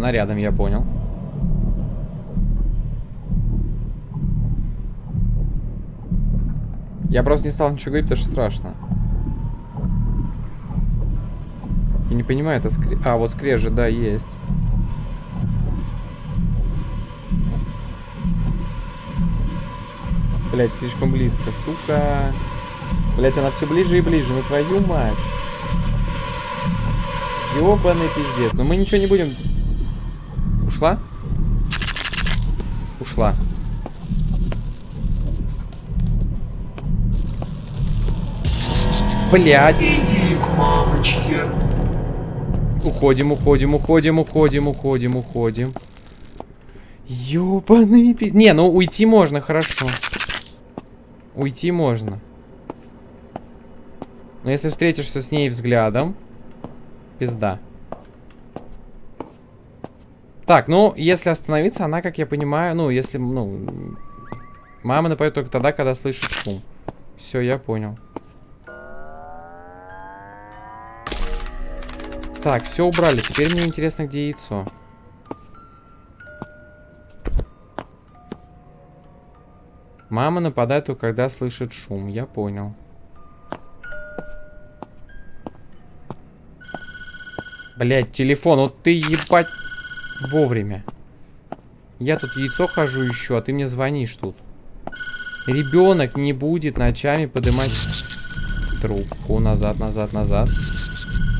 она рядом, я понял. Я просто не стал ничего говорить, потому что страшно. Я не понимаю, это скре... А, вот скрежет, да, есть. Блять, слишком близко, сука. Блять, она все ближе и ближе, ну твою мать. Ёбаный пиздец. Но мы ничего не будем... Ушла? Ушла. Блять. Иди к мамочке. Уходим, уходим, уходим, уходим, уходим, уходим. Ёбаный пи... Не, ну уйти можно, хорошо. Уйти можно. Но если встретишься с ней взглядом, пизда. Так, ну, если остановиться, она, как я понимаю, ну, если, ну... Мама напоет только тогда, когда слышит шум. Все, я понял. Так, все убрали. Теперь мне интересно, где яйцо. Мама нападает только когда слышит шум. Я понял. Блять, телефон, вот ты ебать вовремя. Я тут яйцо хожу еще, а ты мне звонишь тут. Ребенок не будет ночами поднимать трубку. Назад, назад, назад.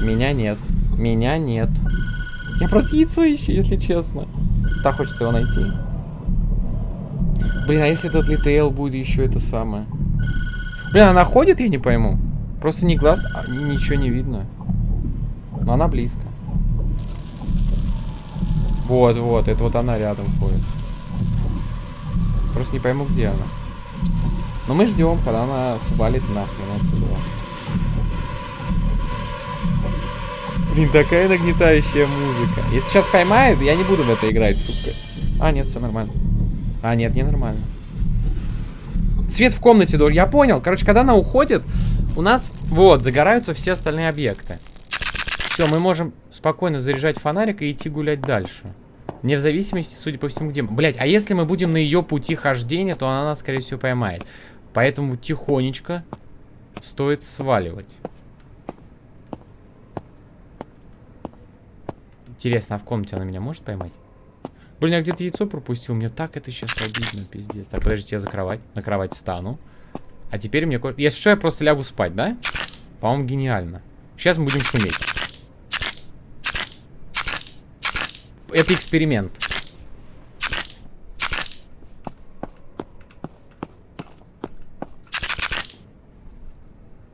Меня нет. Меня нет. Я просто яйцо ищу, если честно. Так хочется его найти. Блин, а если этот литейл будет еще это самое? Блин, она ходит, я не пойму. Просто не глаз, а ничего не видно. Но она близко. Вот, вот, это вот она рядом ходит. Просто не пойму, где она. Но мы ждем, когда она свалит нахрен отсюда. Блин, такая нагнетающая музыка. Если сейчас поймает, я не буду в это играть, сука. А, нет, все нормально. А, нет, не нормально. Свет в комнате, Дор, я понял. Короче, когда она уходит, у нас, вот, загораются все остальные объекты. Все, мы можем спокойно заряжать фонарик и идти гулять дальше. Не в зависимости, судя по всему, где... Блять, а если мы будем на ее пути хождения, то она нас, скорее всего, поймает. Поэтому тихонечко стоит сваливать. Интересно, а в комнате она меня может поймать? Блин, я где-то яйцо пропустил. Мне так это сейчас обидно, пиздец. Так, подождите, я за кровать. На кровать встану. А теперь мне... Если что, я просто лягу спать, да? По-моему, гениально. Сейчас мы будем шуметь. Это эксперимент.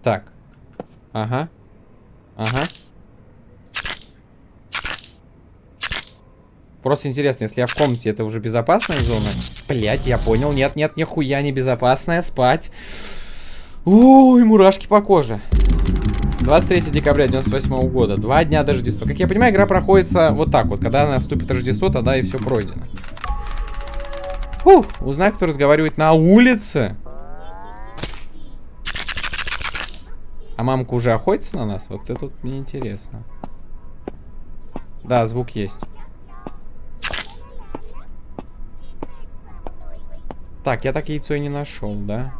Так. Ага. Ага. Просто интересно, если я в комнате, это уже безопасная зона? Блять, я понял. Нет, нет, нихуя не безопасная. Спать. Ой, мурашки по коже. 23 декабря 98 года. Два дня до Рождества. Как я понимаю, игра проходится вот так вот. Когда наступит Рождество, тогда и все пройдено. Фух, узнай, кто разговаривает на улице. А мамка уже охотится на нас? Вот это вот мне интересно. Да, звук есть. Так, я так яйцо и не нашел, да?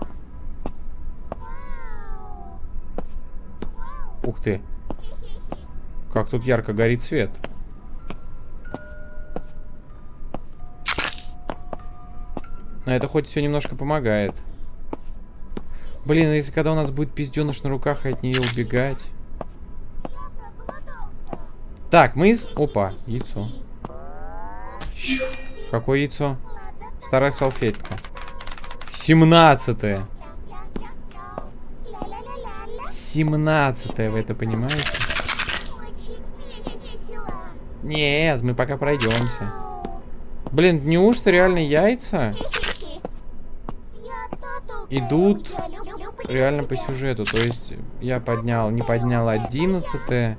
Ух ты. Как тут ярко горит свет. Но это хоть все немножко помогает. Блин, а если когда у нас будет пизденыш на руках от нее убегать. Так, мы из... Опа, яйцо. Какое яйцо? Старая салфетка. 17 -е. 17 вы это понимаете? Нет, мы пока пройдемся. Блин, неужто реально яйца идут реально по сюжету? То есть я поднял, не поднял 11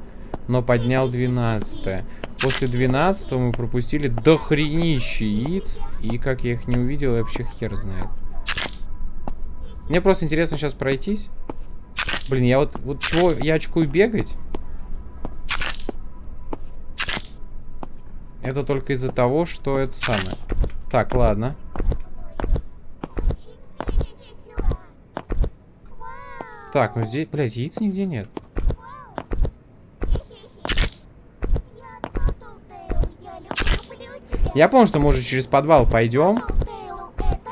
но поднял 12 После 12 мы пропустили дохренище яиц. И как я их не увидел, вообще хер знает. Мне просто интересно сейчас пройтись. Блин, я вот, вот чего, я очкую бегать? Это только из-за того, что это самое. Так, ладно. Так, ну здесь, блядь, яиц нигде нет. Я помню, что мы уже через подвал пойдем.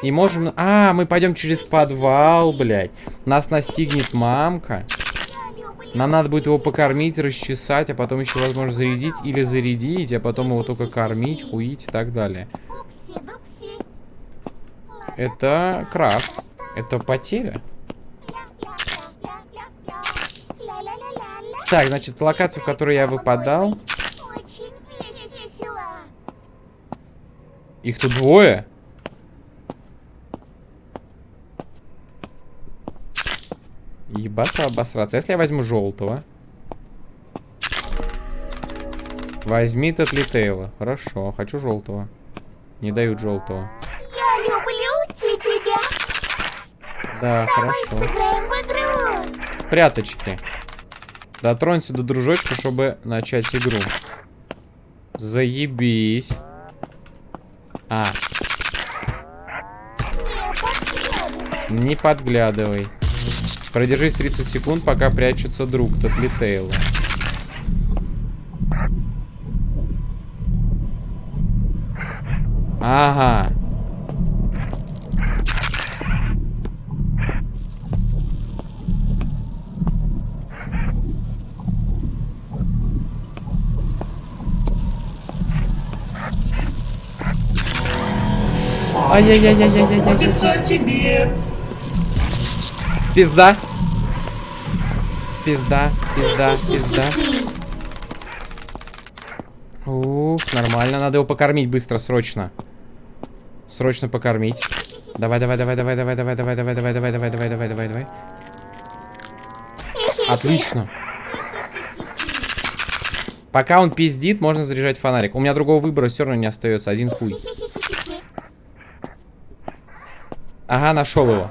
И можем... А, мы пойдем через подвал, блядь. Нас настигнет мамка. Нам надо будет его покормить, расчесать, а потом еще, возможно, зарядить или зарядить, а потом его только кормить, хуить и так далее. Это крафт. Это потеря. Так, значит, локацию, в которую я выпадал. Их тут двое. Ебаться, обосраться. Если я возьму желтого. Возьми Татлитейла. Хорошо, хочу желтого. Не дают желтого. Я люблю тебя. Да, Давай хорошо. сыграем в игру. Пряточки. Дотронься до дружочка, чтобы начать игру. Заебись. А, Не подглядывай. не подглядывай. Продержись 30 секунд, пока прячется друг Татлитейла. Ага. Ай-яй-яй-яй-яй-яй-яй. Заботиться о тебе. Пизда. Пизда, пизда, пизда. Ух, нормально. Надо его покормить быстро, срочно. Срочно покормить. Давай, давай, давай, давай, давай, давай, давай, давай, давай, давай, давай, давай, давай, давай, давай. Отлично. Пока он пиздит, можно заряжать фонарик. У меня другого выбора все равно не остается. Один хуй. Ага, нашел его.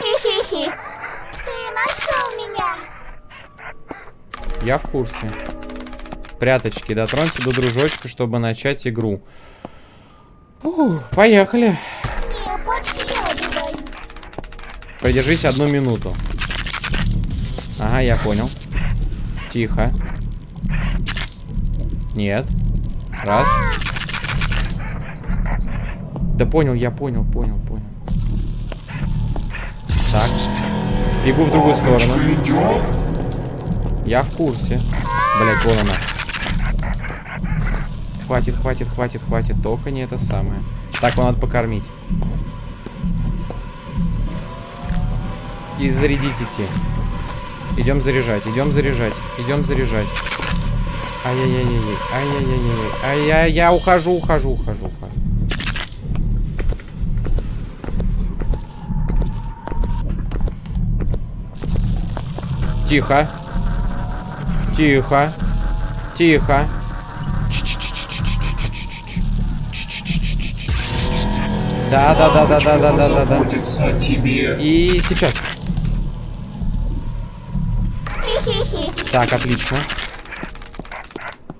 Хи-хи-хи. Ты нашел меня. Я в курсе. Пряточки, дотронься до дружочка, чтобы начать игру. Фух, поехали. Продержись одну минуту. Ага, я понял. Тихо. Нет. Раз. Да понял, я понял, понял, понял. Так. Бегу в другую сторону. Я в курсе. Блять, вон она. Хватит, хватит, хватит, хватит. Только не это самое. Так, его надо покормить. И зарядить идти. Идем заряжать, идем заряжать, идем заряжать. Ай-яй-яй-яй, ай-яй-яй-яй, ай-яй, я ухожу, ухожу, ухожу. Тихо. Тихо. Тихо. Да, да, да, да, да, да, да, да, да. И сейчас. Так, отлично.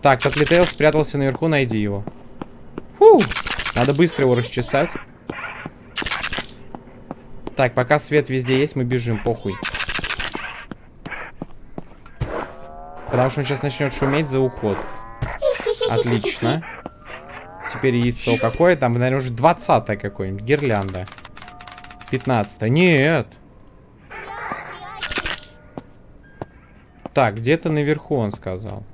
Так, Татлитейл спрятался наверху, найди его. Фу. Надо быстро его расчесать. Так, пока свет везде есть, мы бежим, похуй. Потому что он сейчас начнет шуметь за уход. Отлично. Теперь яйцо какое? Там, наверное, уже 20 какое-нибудь. Гирлянда. 15 Нет. Так, где-то наверху он сказал.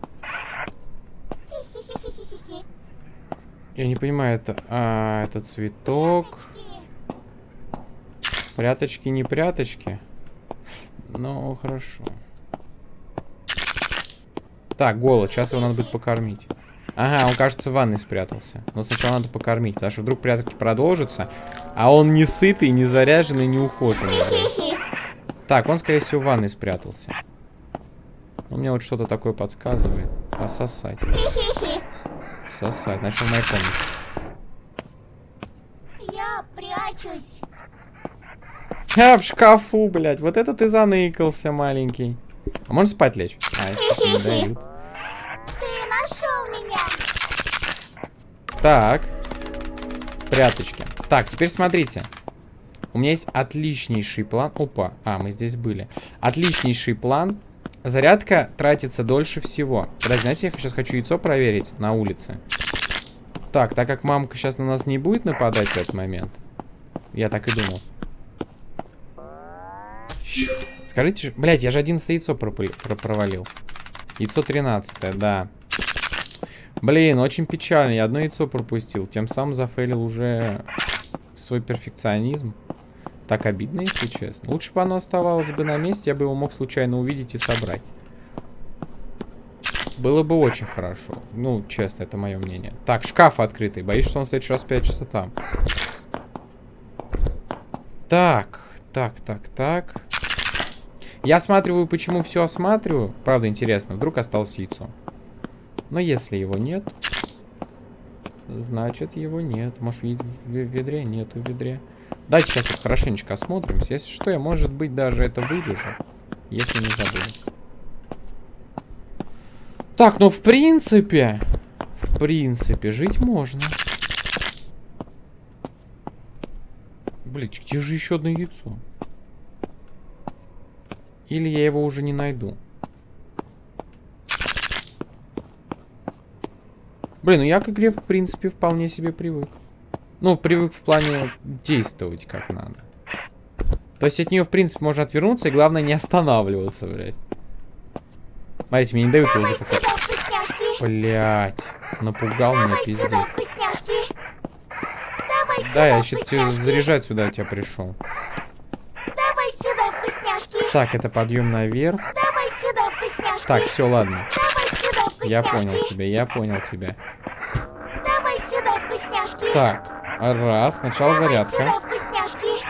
Я не понимаю, это... А, это цветок. Пряточки, не пряточки. Ну, хорошо. Так, голод. Сейчас его надо будет покормить. Ага, он, кажется, в ванной спрятался. Но сначала надо покормить, потому что вдруг прятки продолжатся, а он не сытый, не заряженный, не ухоженный. Так, он, скорее всего, в ванной спрятался. Ну, мне вот что-то такое подсказывает. Пососать. Сосать. Значит, в моей комнате. Я прячусь. А, в шкафу, блядь. Вот это ты заныкался, маленький. А можно спать лечь? А, если не дают. Ты нашел меня. Так. Пряточки. Так, теперь смотрите. У меня есть отличнейший план. Опа. А, мы здесь были. Отличнейший план. Зарядка тратится дольше всего. Подожди, знаете, я сейчас хочу яйцо проверить на улице. Так, так как мамка сейчас на нас не будет нападать в этот момент. Я так и думал. Скажите, блять, я же 11 яйцо пропыли- про- провалил. Яйцо 13, да. Блин, очень печально. Я одно яйцо пропустил. Тем самым зафейлил уже свой перфекционизм. Так обидно, если честно. Лучше бы оно оставалось бы на месте, я бы его мог случайно увидеть и собрать. Было бы очень хорошо. Ну, честно, это мое мнение. Так, шкаф открытый. Боюсь, что он в следующий раз прячется там. Так, так, так, так. Я осматриваю, почему все осматриваю. Правда, интересно, вдруг осталось яйцо. Но если его нет, значит его нет. Может, в ведре? Нету ведре. Давайте сейчас вот хорошенечко осмотримся. Если что, я, может быть, даже это вырежу. Если не забуду. Так, ну, в принципе... В принципе, жить можно. Блять, где же еще одно яйцо? Или я его уже не найду? Блин, ну я к игре, в принципе, вполне себе привык. Ну, привык в плане действовать как надо. То есть от нее, в принципе, можно отвернуться, и главное не останавливаться, блядь. Смотрите, мне не дают его запускать. Блять, напугал меня пиздец. Да, я сейчас заряжать сюда тебя пришел. Давай сюда. Так, это подъем наверх. Давай сюда вкусняшки. Так, все, ладно. Давай сюда вкусняшки. Я понял тебя, я понял тебя. Давай сюда вкусняшки. Так, раз, сначала Давай зарядка. сюда вкусняшки.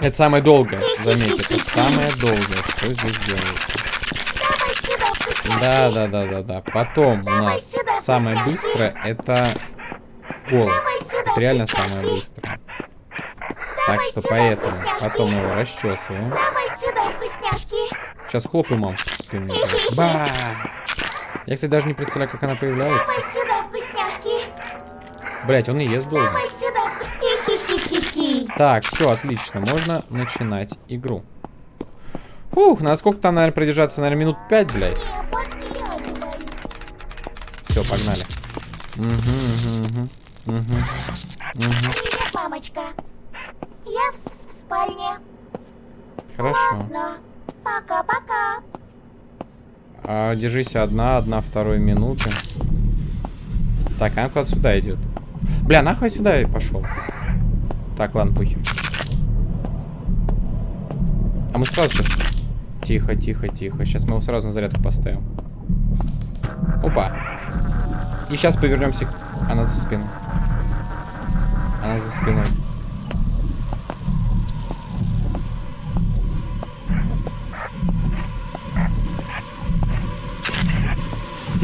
Это самое долгое, заметьте, это самое долгое, что здесь делается. Давай сюда вкусняшки. Да, да, да, да, да. Потом у нас самое быстрое это голод. Давай сюда Это реально вкусняшки. самое быстрое. Так Давай что сюда поэтому вкусняшки. потом его расчесываем. Давай сюда. Сейчас хлопаем мам. Ба! Я, кстати, даже не представляю, как она появляется. Давай сюда вкусняшки. Блять, он и ест долго. Давай сюда. Так, все, отлично. Можно начинать игру. Фух, надо сколько там, наверное, продержаться? Наверное, минут 5, блядь. Все, погнали. Угу, угу, угу. Угу. Привет, мамочка. Я в, в спальне. Хорошо. Ладно. Пока-пока. А, держись одна, одна, второй минуты. Так, а куда сюда идет? Бля, нахуй сюда и пошел. Так, ладно, пусть. А мы сразу сейчас... Тихо, тихо, тихо. Сейчас мы его сразу на зарядку поставим. Опа. И сейчас повернемся. Она за спиной. Она за спиной.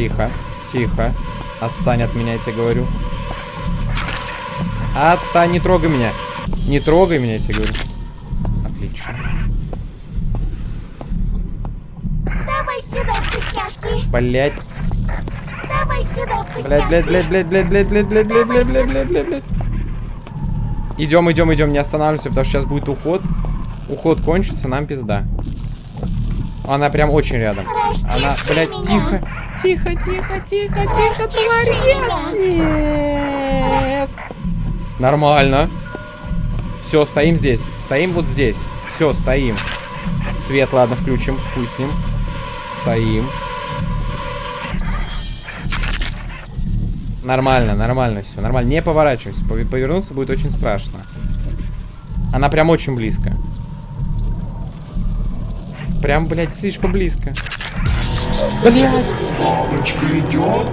Тихо, тихо. Отстань от меня, я тебе говорю. Отстань, не трогай меня. Не трогай меня, я тебе говорю. Отлично. Давай сюда вкусняшки. Блять, Давай сюда вкусняшки. блять, блять, блять, блять, блять, блять, блять, блять, блять, блять, блять, блять, блять. Идем, идем, идем, не останавливаемся, потому что сейчас будет уход. Уход кончится, нам пизда. Она прям очень рядом. Она, блядь, меня. тихо. Тихо, тихо, тихо, тихо, меня. Нет. Нормально. Все, стоим здесь. Стоим вот здесь. Все, стоим. Свет, ладно, включим. Хуй с ним. Стоим. Нормально, нормально все. Нормально. Не поворачивайся. Пов- Повернуться будет очень страшно. Она прям очень близко. Прям, блядь, слишком близко. Блядь. Папочка идет.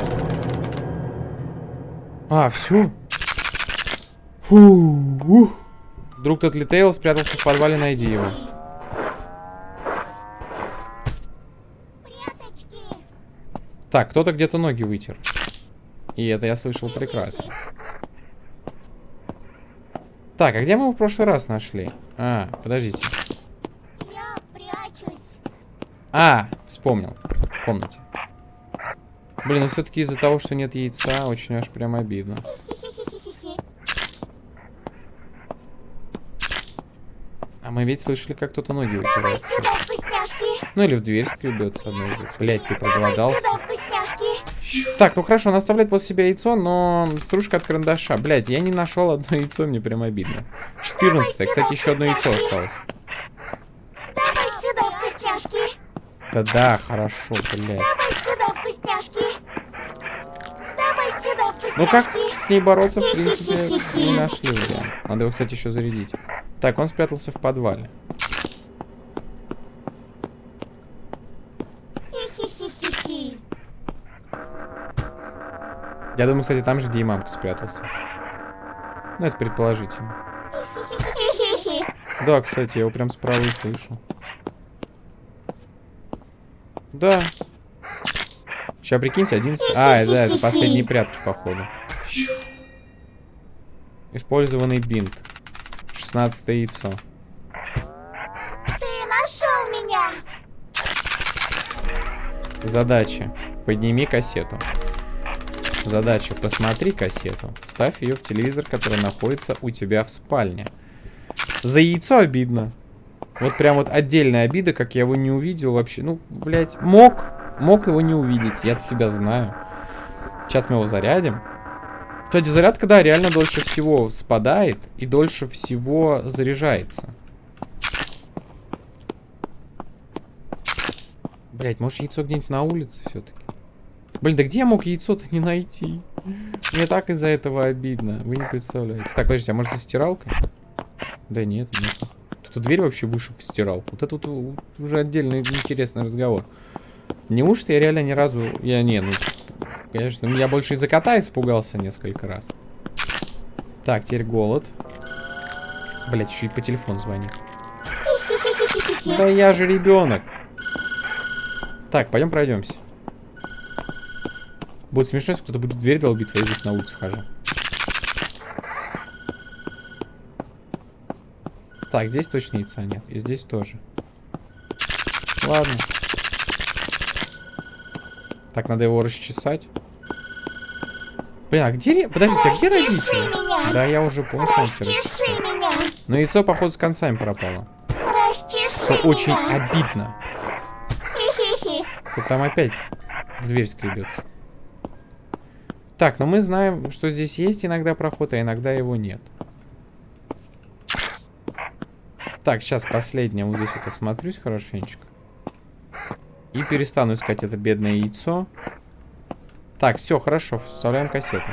А, все. Фу. ух. Друг тот Литейл спрятался в подвале, найди его. Пряточки. Так, кто-то где-то ноги вытер. И это я слышал прекрасно. Так, а где мы его в прошлый раз нашли? А, подождите. Я прячусь. А, вспомнил. В комнате. Блин, ну все-таки из-за того, что нет яйца, очень аж прям обидно. А мы ведь слышали, как кто-то ноги вытирает. Ну или в дверь скребется одной из. Блять, ты проголодался. Так, ну хорошо, он оставляет после себя яйцо, но стружка от карандаша. Блять, я не нашел одно яйцо, мне прям обидно. 14 кстати, еще одно яйцо осталось. Вкусняшки. Да-да, хорошо, блядь. Давай сюда, вкусняшки. Давай сюда, вкусняшки. Ну как с ней бороться, в принципе, не нашли вариант. Надо его, кстати, еще зарядить. Так, он спрятался в подвале. Я думаю, кстати, там же, где и мамка спрятался. Ну, это предположительно. Да, кстати, я его прям справа и слышу. Да. Сейчас прикиньте, 11... А, да, это последние прятки, походу. Использованный бинт. 16 яйцо. Ты нашел меня. Задача. Подними кассету. Задача. Посмотри кассету. Ставь ее в телевизор, который находится у тебя в спальне. За яйцо обидно. Вот прям вот отдельная обида, как я его не увидел вообще. Ну, блядь, мог. Мог его не увидеть. Я-то себя знаю. Сейчас мы его зарядим. Кстати, зарядка, да, реально дольше всего спадает и дольше всего заряжается. Блять, может яйцо где-нибудь на улице все-таки? Блин, да где я мог яйцо-то не найти? Мне так из-за этого обидно. Вы не представляете. Так, подождите, а может за стиралкой? Да нет, нет. Тут дверь вообще выше в стиралку. Вот это вот уже отдельный интересный разговор. Неужто я реально ни разу... Я не, ну... Конечно, я больше из-за кота испугался несколько раз. Так, теперь голод. Блять, еще и по телефону звонит. Да я же ребенок. Так, пойдем пройдемся. Будет смешно, если кто-то будет дверь долбиться, а я здесь на улице хожу. Так, здесь точно яйца нет. И здесь тоже. Ладно. Так, надо его расчесать. Блин, а где... Подождите, а где родители? меня. Да, я уже понял, что меня. Но яйцо, походу, с концами пропало. Расчеши Что очень меня. обидно. Тут там опять в дверь скребется. Так, но мы знаем, что здесь есть иногда проход, а иногда его нет. Так, сейчас последнее. Вот здесь вот осмотрюсь хорошенечко. И перестану искать это бедное яйцо. Так, все, хорошо. Вставляем кассету.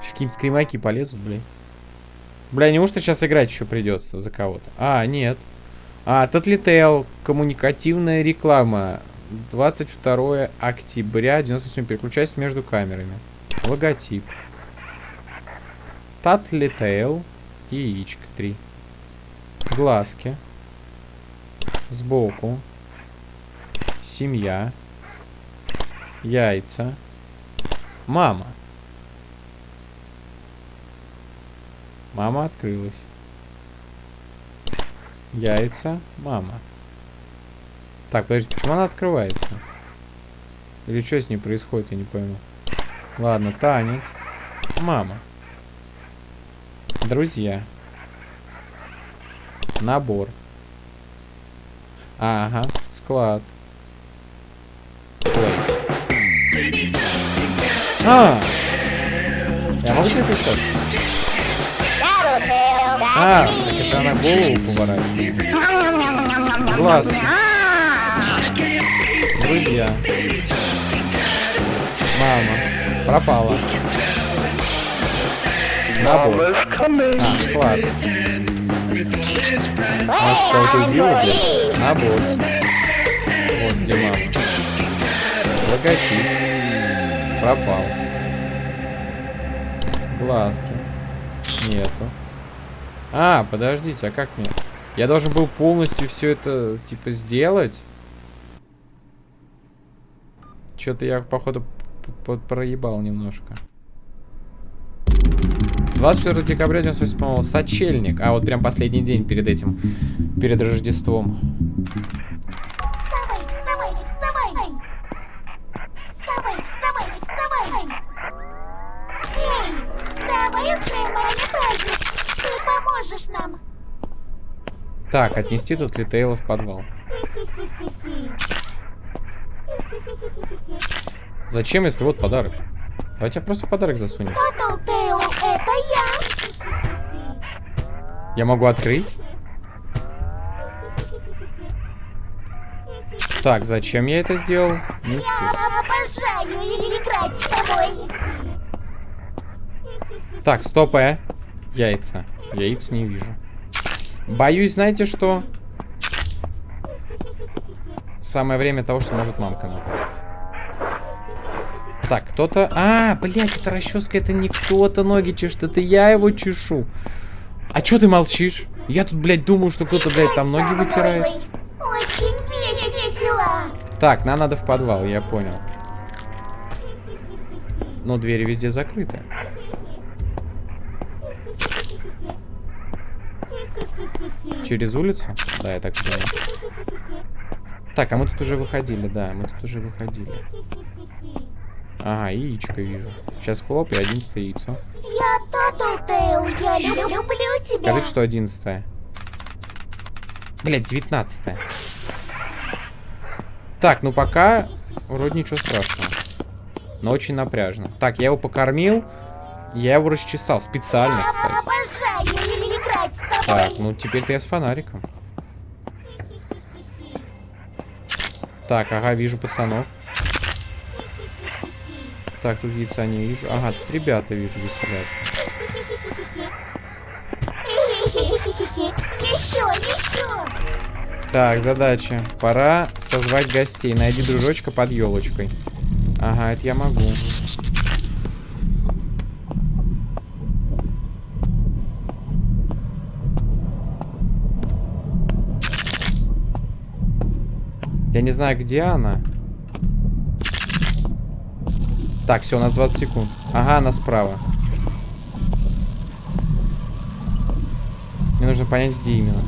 Сейчас какие-нибудь скримаки полезут, блин. Бля, неужто сейчас играть еще придется за кого-то? А, нет. А, Татлитейл. Коммуникативная реклама. 22 октября 98. Переключайся между камерами. Логотип. Татлитейл. Яичко 3. Глазки. Сбоку. Семья. Яйца. Мама. Мама открылась. Яйца. Мама. Так, подожди, почему она открывается? Или что с ней происходит, я не пойму. Ладно, танец. Мама. Друзья. Набор. Ага, склад. Ой. А! Я могу переключать? А, так это она голову поворачивает. Глазки. Друзья. Мама. Пропала. Набор. А, склад. Может, кого-то убила, блядь? Набор. Вот где мама. Логотип. Пропал. Глазки. Нету. А, подождите, а как мне? Я должен был полностью все это, типа, сделать? Что-то я, походу, проебал немножко. 24 декабря 98 Сочельник. А, вот прям последний день перед этим, перед Рождеством. Вставай, вставай, вставай! Вставай, вставай, вставай! Эй, давай устроим а праздник! Ты поможешь нам! Так, отнести тут Литейла в подвал. Зачем, если вот подарок? Давайте я просто в подарок засунем. Кто Я могу открыть? Так, зачем я это сделал? Не успел. Я обожаю играть с тобой. Так, стоп, э. Яйца. Яиц не вижу. Боюсь, знаете что? Самое время того, что может мамка напасть. Так, кто-то... А, блядь, это расческа, это не кто-то ноги чешет, это я его чешу. А чё ты молчишь? Я тут, блядь, думаю, что кто-то, блядь, там ноги вытирает. Очень весело. Так, нам надо в подвал, я понял. Но двери везде закрыты. Через улицу? Да, я так понял. Так, а мы тут уже выходили, да, мы тут уже выходили. Ага, яичко вижу. Сейчас хлоп и одиннадцатое яйцо. Tattletail, я люб- люблю тебя. Скажите, что одиннадцатое. Блять, девятнадцатое. Так, ну пока вроде ничего страшного. Но очень напряжно. Так, я его покормил. Я его расчесал специально, кстати. Так, ну теперь-то я с фонариком. Так, ага, вижу пацанов. Так, тут яйца не вижу. Ага, тут ребята вижу веселятся. Еще, еще. Так, задача. Пора созвать гостей. Найди дружочка под елочкой. Ага, это я могу. Я не знаю, где она. Так, все, у нас 20 секунд. Ага, она справа. Мне нужно понять, где именно.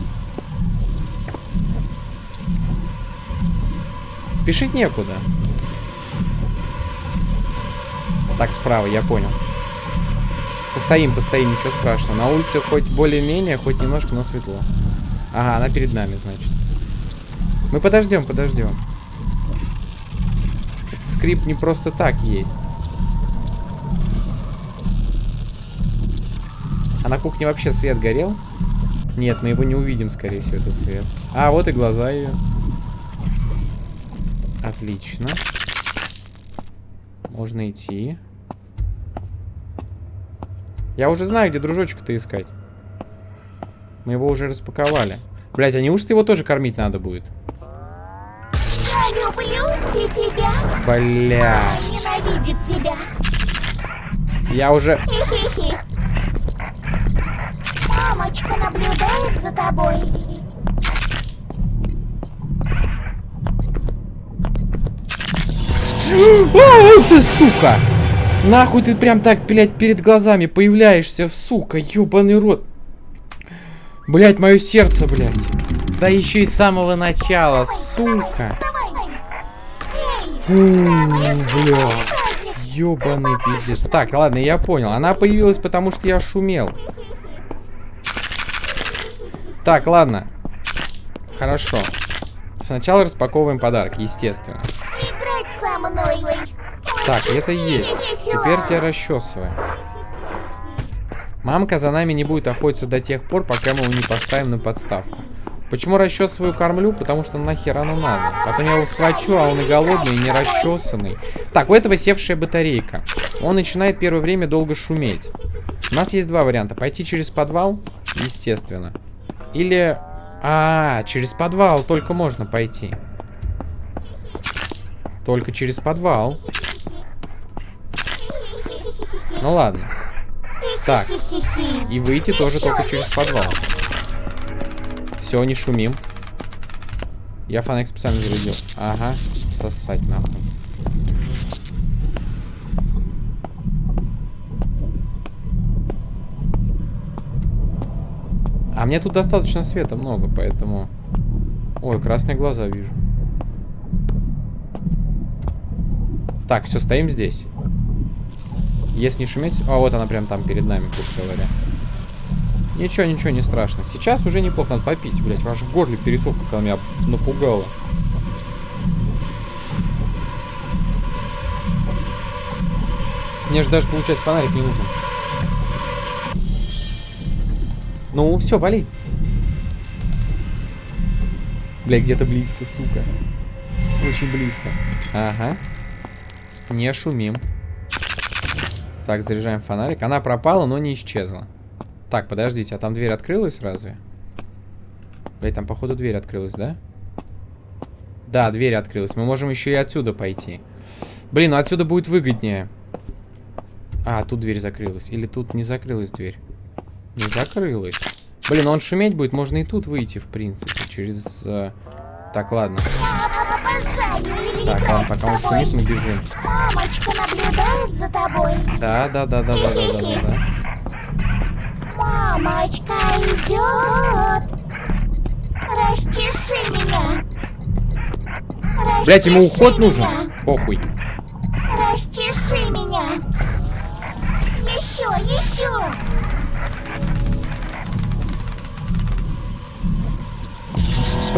Спешить некуда. Так, справа, я понял. Постоим, постоим, ничего страшного. На улице хоть более-менее, хоть немножко, но светло. Ага, она перед нами, значит. Мы подождем, подождем. Этот скрип не просто так есть. А на кухне вообще свет горел? Нет, мы его не увидим, скорее всего, этот свет. А, вот и глаза ее. Отлично. Можно идти. Я уже знаю, где дружочка-то искать. Мы его уже распаковали. Блять, а неужто его тоже кормить надо будет? Я люблю и тебя. Бля. Ненавидит тебя. Я уже... Хи-хи-хи. Мамочка тобой. Ой, ты, сука! Нахуй ты прям так, блядь, перед глазами появляешься, сука, ёбаный рот. Блядь, мое сердце, блядь. Да еще и с самого начала, сука. Фу. Ёбаный пиздец. Так, ладно, я понял. Она появилась, потому что я шумел. Так, ладно. Хорошо. Сначала распаковываем подарок, естественно. Так, это есть. Теперь тебя расчесываем. Мамка за нами не будет охотиться до тех пор, пока мы его не поставим на подставку. Почему расчесываю кормлю? Потому что нахер оно надо. Потом я его схвачу, а он и голодный, и не расчесанный. Так, у этого севшая батарейка. Он начинает первое время долго шуметь. У нас есть два варианта. Пойти через подвал, естественно. Или... А, через подвал только можно пойти. Только через подвал. Ну ладно. Так, и выйти тоже только через подвал. Все, не шумим. Я фонарик специально зарядил. Ага, сосать нахуй. А мне тут достаточно света много, поэтому... Ой, красные глаза вижу. Так, все, стоим здесь. Если не шуметь... А, вот она прям там перед нами, грубо говоря. Ничего, ничего, не страшно. Сейчас уже неплохо, надо попить, блядь. Ваш в горле пересох, как она меня напугала. Мне же даже, получается, фонарик не нужен. Ну, все, вали. Бля, где-то близко, сука. Очень близко. Ага. Не шумим. Так, заряжаем фонарик. Она пропала, но не исчезла. Так, подождите, а там дверь открылась разве? Блять, там походу дверь открылась, да? Да, дверь открылась. Мы можем еще и отсюда пойти. Блин, ну отсюда будет выгоднее. А, тут дверь закрылась. Или тут не закрылась дверь? Не закрылась. Блин, он шуметь будет, можно и тут выйти, в принципе, через... Э... Так, ладно. Так, ладно, пока он шумит, мы бежим. Мамочка наблюдает за тобой. Да, да, да, да, да, да, да, да. Мамочка идет. Расчеши меня. Расчеши Блять, ему уход меня. нужен? Похуй. Расчеши меня. Еще, еще.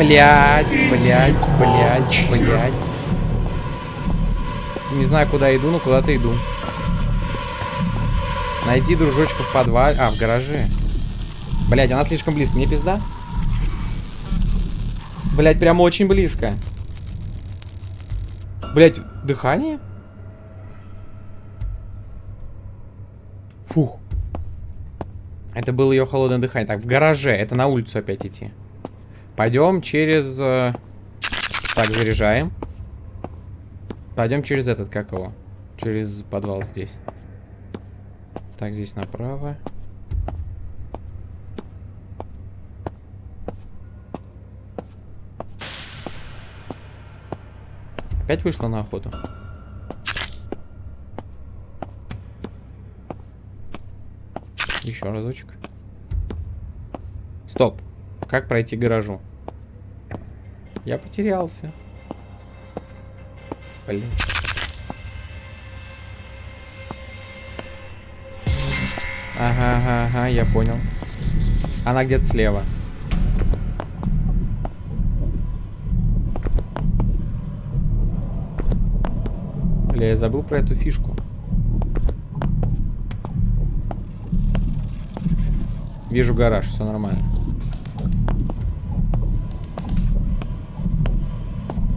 Блять, блять, блять, блять. Не знаю, куда иду, но куда-то иду. Найди дружочка в подвале. А, в гараже. Блять, она слишком близко. Мне пизда? Блять, прям очень близко. Блять, дыхание? Фух. Это было ее холодное дыхание. Так, в гараже. Это на улицу опять идти. Пойдем через... э, Так, заряжаем. Пойдем через этот, как его? Через подвал здесь. Так, здесь направо. Опять вышла на охоту? Еще разочек. Стоп. Как пройти к гаражу? Я потерялся. Блин. Ага, ага, ага, я понял. Она где-то слева. Бля, я забыл про эту фишку. Вижу гараж, все нормально.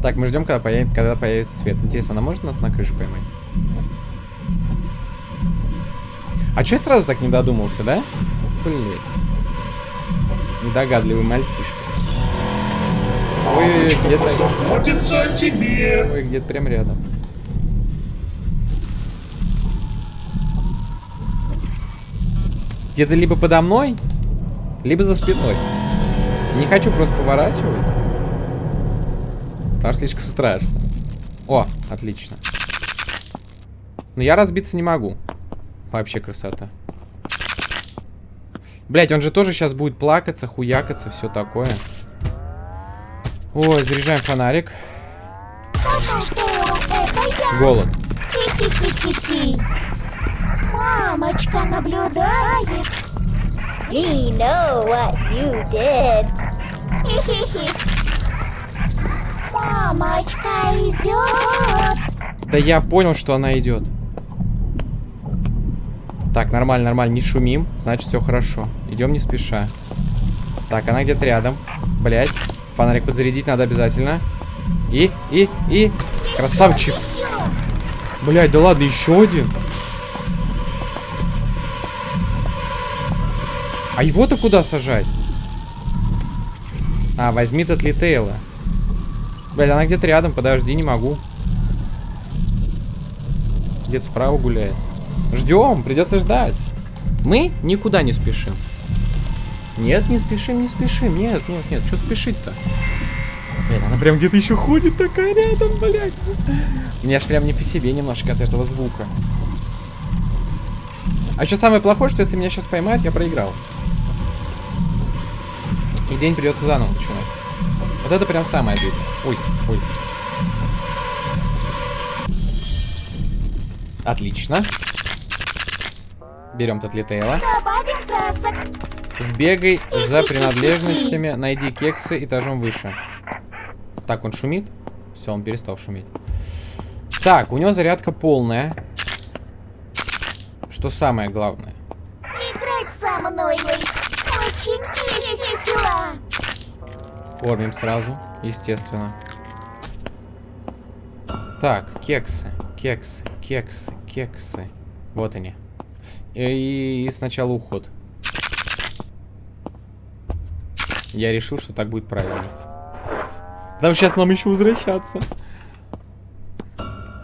Так, мы ждем, когда, появ- когда появится свет. Интересно, она может нас на крышу поймать? А чё я сразу так не додумался, да? Блин. Недогадливый мальчишка. Ой, где-то... Ой, где-то прям рядом. Где-то либо подо мной, либо за спиной. Не хочу просто поворачивать. Потому что слишком страшно. О, отлично. Но я разбиться не могу. Вообще красота. Блять, он же тоже сейчас будет плакаться, хуякаться, все такое. Ой, заряжаем фонарик. Голод. Мамочка наблюдает. Мамочка идет. Да я понял, что она идет. Так, нормально, нормально, не шумим. Значит, все хорошо. Идем не спеша. Так, она где-то рядом. Блять. Фонарик подзарядить надо обязательно. И, и, и. Красавчик. Блять, да ладно, еще один. А его-то куда сажать? А, возьми тот Литейла. Блять, она где-то рядом, подожди, не могу. Где-то справа гуляет. Ждем, придется ждать. Мы никуда не спешим. Нет, не спешим, не спешим. Нет, нет, нет. Что спешить-то? Блин, она прям где-то еще ходит такая рядом, блядь. Мне аж прям не по себе немножко от этого звука. А еще самое плохое, что если меня сейчас поймают, я проиграл. И день придется заново начинать. Это прям самое обидное. Ой, ой. Отлично. Берем Татлитейла. Сбегай за принадлежностями, найди кексы этажом выше. Так, он шумит? Все, он перестал шуметь. Так, у него зарядка полная. Что самое главное? Играть со мной. Очень весело. Кормим сразу, естественно. Так, кексы, кексы, кексы, кексы. Вот они. И, и сначала уход. Я решил, что так будет правильней. Там сейчас нам еще возвращаться.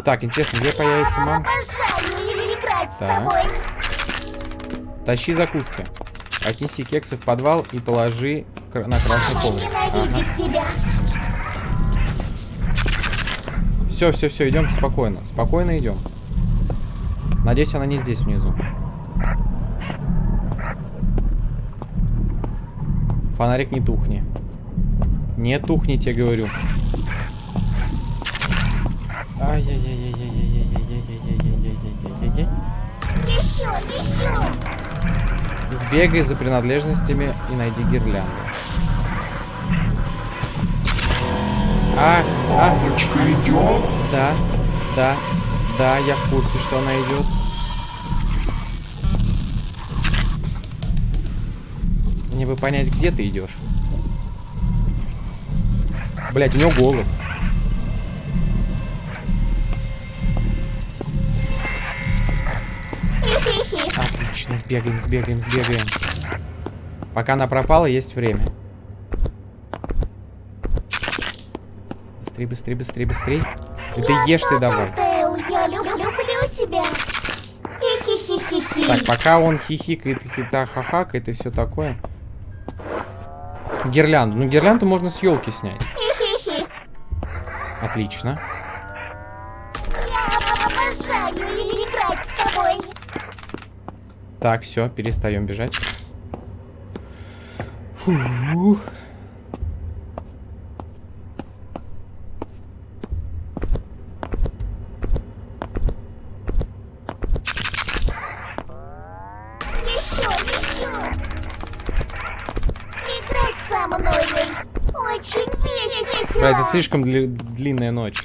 Так, интересно, где появится мам? Обожаю играть с Так. Тащи закуски. Отнеси кексы в подвал и положи на красный коврик. Ага. Все, все, все, идем спокойно. Спокойно идем. Надеюсь, она не здесь внизу. Фонарик не тухни. Не тухни, тебе говорю. Ай-яй-яй-яй. Сбегай за принадлежностями и найди гирлянду. А, а, Мамочка идет. Да, да, да, я в курсе, что она идет. Мне бы понять, где ты идешь. Блять, у него голод. Сбегаем, сбегаем, сбегаем. Пока она пропала, есть время. Быстрей, быстрей, быстрей, быстрей. И ты ешь ты давай. Я люблю, люблю тебя. Так, пока он хихикает, хита хахакает и все такое. Гирлянду. Ну, гирлянду можно с елки снять. Отлично. Так, все, перестаем бежать. Фух. Очень весело. Слишком дли- длинная ночь.